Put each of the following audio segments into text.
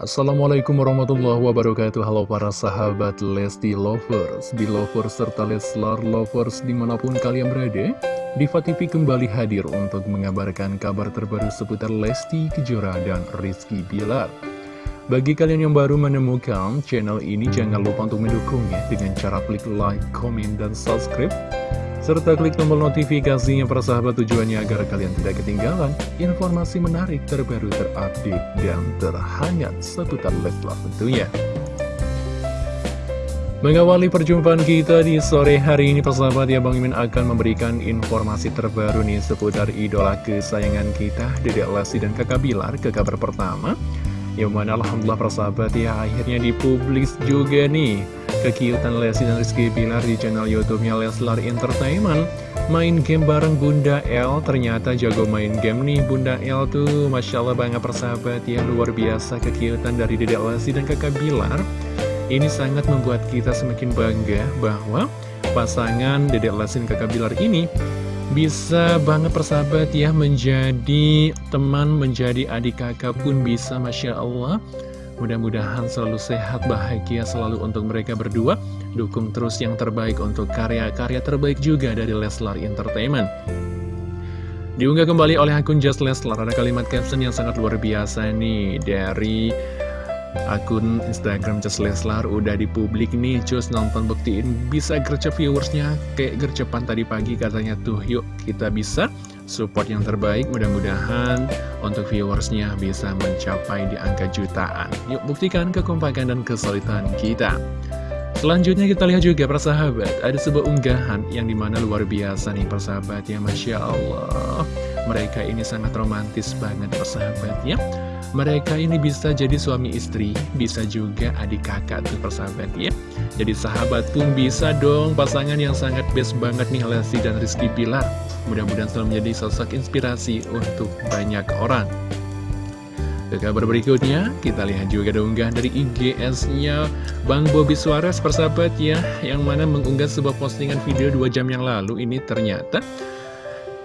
Assalamualaikum warahmatullahi wabarakatuh. Halo para sahabat Lesti Lovers Di Lovers serta Leslar Lovers di mana pun kalian berada Diva TV kembali hadir untuk mengabarkan kabar terbaru seputar Lesti Kejora dan Rizky Bilar. Bagi kalian yang baru menemukan channel ini jangan lupa untuk mendukungnya Dengan cara klik like, komen, dan subscribe serta klik tombol notifikasinya persahabat tujuannya agar kalian tidak ketinggalan informasi menarik terbaru terupdate dan terhangat seputar Leslar tentunya. Mengawali perjumpaan kita di sore hari ini persahabat ya Bang Imin akan memberikan informasi terbaru nih seputar idola kesayangan kita Dedek Lesti dan Kakak Bilar ke kabar pertama Yang mana Alhamdulillah persahabat ya akhirnya dipublis juga nih kekiutan Lesti dan Rizky Bilar di channel YouTube-nya Leslar Entertainment. Main game bareng Bunda L, ternyata jago main game nih Bunda L tuh, Masya Allah banget persahabat ya, luar biasa kekiutan dari Dedek Lesti dan kakak Bilar. Ini sangat membuat kita semakin bangga bahwa pasangan Dedek Lesti dan kakak Bilar ini bisa banget persahabat ya menjadi teman, menjadi adik kakak pun bisa Masya Allah Mudah-mudahan selalu sehat, bahagia selalu untuk mereka berdua. Dukung terus yang terbaik untuk karya-karya terbaik juga dari Leslar Entertainment. Diunggah kembali oleh akun Just Leslar, ada kalimat caption yang sangat luar biasa nih dari akun Instagram Just Leslar udah di publik nih cus nonton buktiin bisa gercep viewersnya kayak gercepan tadi pagi katanya tuh yuk kita bisa support yang terbaik mudah-mudahan untuk viewersnya bisa mencapai di angka jutaan. Yuk buktikan kekompakan dan kesulitan kita. Selanjutnya kita lihat juga persahabat. Ada sebuah unggahan yang di mana luar biasa nih persahabat ya Masya Allah. Mereka ini sangat romantis banget persahabat ya. Mereka ini bisa jadi suami istri, bisa juga adik kakak tuh persahabat ya. Jadi sahabat pun bisa dong pasangan yang sangat best banget nih Lesti dan Rizky Pilar. Mudah-mudahan selalu menjadi sosok inspirasi untuk banyak orang. Ke kabar berikutnya, kita lihat juga ada unggah dari IGS-nya Bang Bobi Suarez persahabat ya, yang mana mengunggah sebuah postingan video 2 jam yang lalu ini ternyata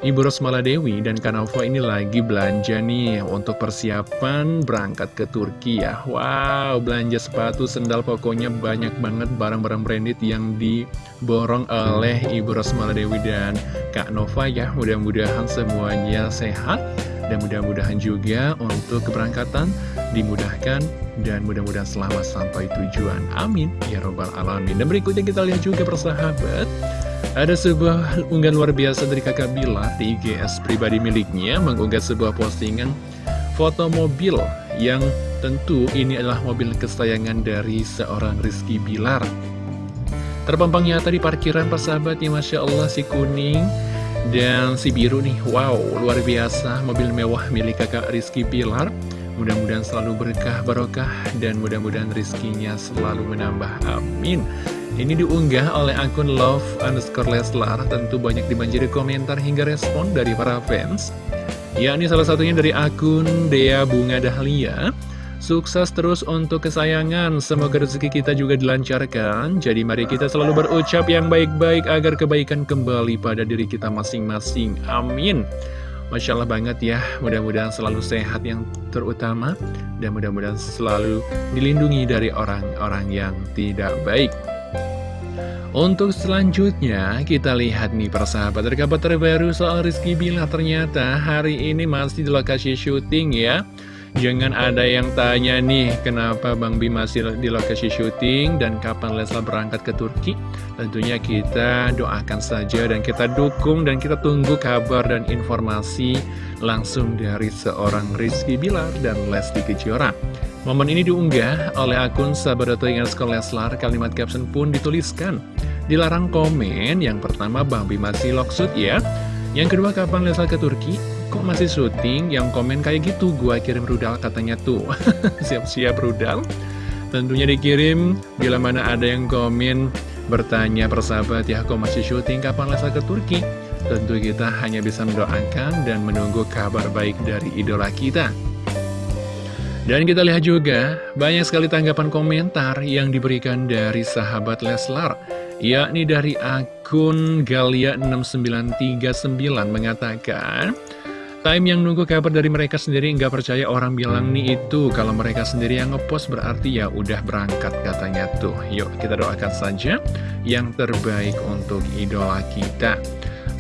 Ibu Rosmala Dewi dan Kanova ini lagi belanja nih untuk persiapan berangkat ke Turki ya Wow, belanja sepatu, sendal, pokoknya banyak banget barang-barang branded yang diborong oleh Ibu Rosmala Dewi dan Kak Nova ya Mudah-mudahan semuanya sehat dan mudah-mudahan juga untuk keberangkatan dimudahkan dan mudah-mudahan selamat sampai tujuan. Amin. Ya Robbal Alamin. Dan berikutnya kita lihat juga persahabat. Ada sebuah unggahan luar biasa dari kakak Bila di IGS pribadi miliknya mengunggah sebuah postingan foto mobil yang tentu ini adalah mobil kesayangan dari seorang Rizky Bilar. Terpampang nyata di parkiran persahabat ya Masya Allah si kuning dan si biru nih Wow luar biasa mobil mewah milik kakak Rizky Bilar Mudah-mudahan selalu berkah barokah dan mudah-mudahan rizkinya selalu menambah. Amin. Ini diunggah oleh akun love underscore Leslar, tentu banyak dibanjiri komentar hingga respon dari para fans. Ya, ini salah satunya dari akun Dea Bunga Dahlia. Sukses terus untuk kesayangan, semoga rezeki kita juga dilancarkan. Jadi mari kita selalu berucap yang baik-baik agar kebaikan kembali pada diri kita masing-masing. Amin. Masya Allah banget ya, mudah-mudahan selalu sehat yang terutama, dan mudah-mudahan selalu dilindungi dari orang-orang yang tidak baik. Untuk selanjutnya, kita lihat nih persahabat, kabar terbaru soal Rizky Bila ternyata hari ini masih di lokasi syuting ya. Jangan ada yang tanya nih, kenapa Bang Bi masih di lokasi syuting dan kapan Leslar berangkat ke Turki? Tentunya kita doakan saja dan kita dukung dan kita tunggu kabar dan informasi langsung dari seorang Rizky Bilar dan Lesti Kejora. Momen ini diunggah oleh akun Sekolah Leslar, kalimat caption pun dituliskan. Dilarang komen, yang pertama Bang Bi masih loksut ya. Yang kedua, kapan Leslar ke Turki? Kok masih syuting yang komen kayak gitu? Gua kirim rudal katanya tuh. Siap-siap rudal. Tentunya dikirim. Bila mana ada yang komen bertanya persahabat ya kok masih syuting? Kapan Lesa ke Turki? Tentu kita hanya bisa mendoakan dan menunggu kabar baik dari idola kita. Dan kita lihat juga banyak sekali tanggapan komentar yang diberikan dari sahabat Leslar yakni dari akun Galia6939 mengatakan Time yang nunggu kabar dari mereka sendiri nggak percaya orang bilang nih itu. Kalau mereka sendiri yang ngepost berarti ya udah berangkat katanya tuh. Yuk kita doakan saja yang terbaik untuk idola kita.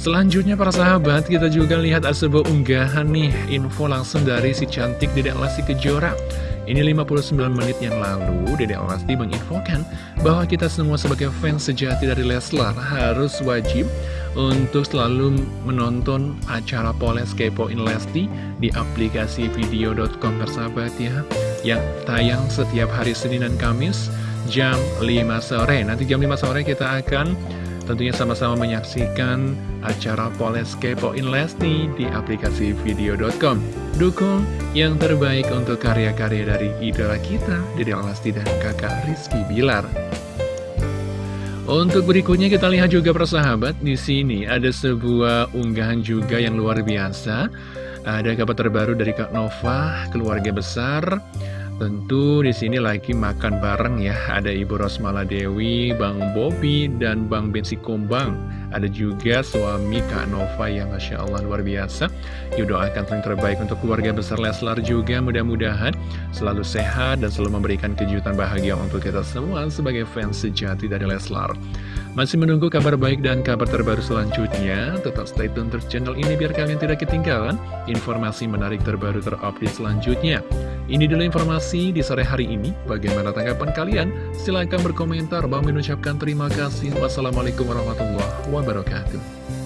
Selanjutnya para sahabat kita juga lihat ada sebuah unggahan nih. Info langsung dari si cantik Dedek Lesti Kejora ini 59 menit yang lalu, Dede Lesti menginfokan bahwa kita semua sebagai fans sejati dari Leslar harus wajib untuk selalu menonton acara Poles Kepoin Lesti di aplikasi video.com bersahabat ya, yang tayang setiap hari Senin dan Kamis jam 5 sore. Nanti jam 5 sore kita akan tentunya sama-sama menyaksikan acara Poles Kepoin Lesti di aplikasi video.com. Dukung yang terbaik untuk karya-karya dari idola kita, Dede Lesti dan kakak Rizky Bilar. Untuk berikutnya kita lihat juga persahabat di sini ada sebuah unggahan juga yang luar biasa. Ada kabar terbaru dari Kak Nova, keluarga besar. Tentu di sini lagi makan bareng ya. Ada Ibu Rosmala Dewi, Bang Bobi, dan Bang Bensi Kumbang. Ada juga suami Kak Nova yang Masya Allah luar biasa Yuk doakan yang terbaik untuk keluarga besar Leslar juga Mudah-mudahan selalu sehat dan selalu memberikan kejutan bahagia untuk kita semua Sebagai fans sejati dari Leslar Masih menunggu kabar baik dan kabar terbaru selanjutnya Tetap stay tune terus channel ini biar kalian tidak ketinggalan Informasi menarik terbaru terupdate selanjutnya ini dulu informasi di sore hari ini. Bagaimana tanggapan kalian? Silahkan berkomentar. Bang mengucapkan terima kasih. Wassalamualaikum warahmatullahi wabarakatuh.